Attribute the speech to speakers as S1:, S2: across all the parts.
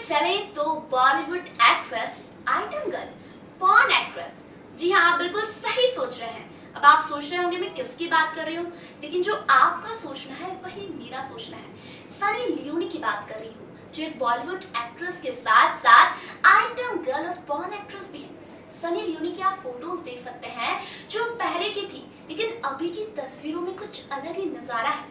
S1: चले तो Bollywood actress item girl porn actress जी हाँ आप बिल्कुल सही सोच रहे हैं। अब आप सोच रहे होंगे, मैं किसकी बात कर रही हूँ? लेकिन जो आपका सोचना है, वही मेरा सोचना है। सनी लियोनी की बात कर रही हूँ, जो एक बॉलीवुड एक्ट्रेस के साथ साथ आइटम गर्ल और पॉन एक्ट्रेस भी है। सनी लियोनी की आप फ़ोटोज़ देख सकते हैं, जो पहले की थी, लेकिन अभी की तस्वीरों में कुछ अलग ही नज़ारा है।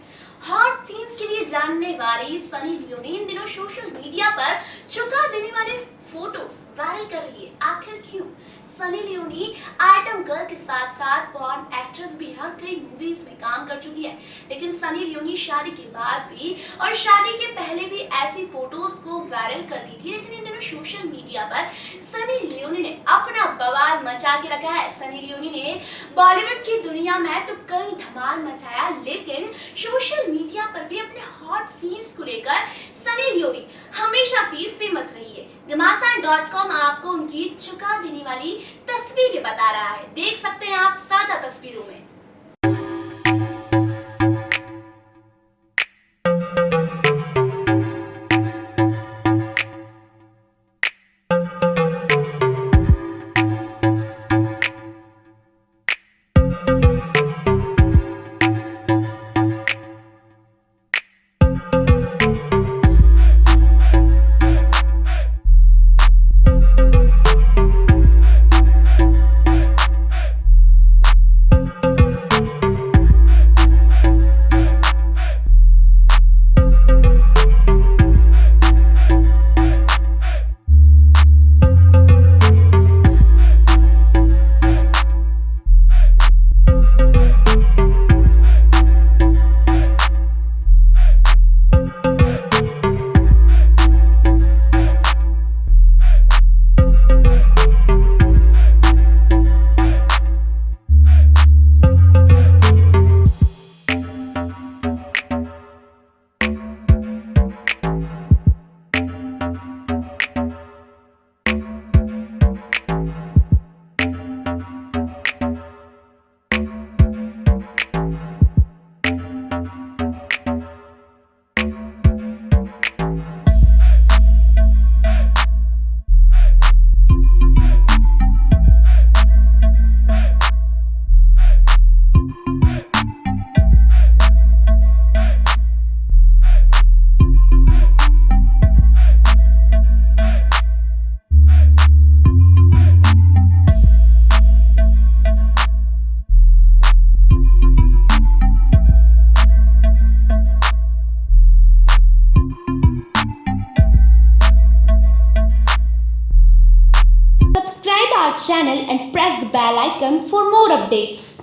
S1: हॉट सीन्स के लिए जानने वाली सनी लियोनी इन दिनों सोशल मीडिया पर चुका देने वाले फ़ोटोज़ वायरल कर रही है आखिर क्यों? सनी लियोनी आइटम गर्ल के साथ साथ पॉन एक्ट्रेस भी हर कई मूवीज़ में काम कर चुकी है। लेकिन सनी लियोनी शादी के बाद भी और शादी के पहले भी को वायरल करती थी। लेकिन इन दिनों सोशल मीडिया पर सनी लियोनी ने अपना बवाल मचा के रखा है। सनी लियोनी ने बॉलीवुड की दुनिया में तो कई धमाल मचाया, लेकिन सोशल मीडिया पर भी अपने हॉट सीन्स को लेकर सनी लियोनी हमेशा से फ़ेमस रही है। घमासान आपको उनकी चुका देने वाली तस्वीरें बता रहा है। देख सकते हैं आप साझा तस्वीरों में।
S2: Our channel and press the bell icon for more updates.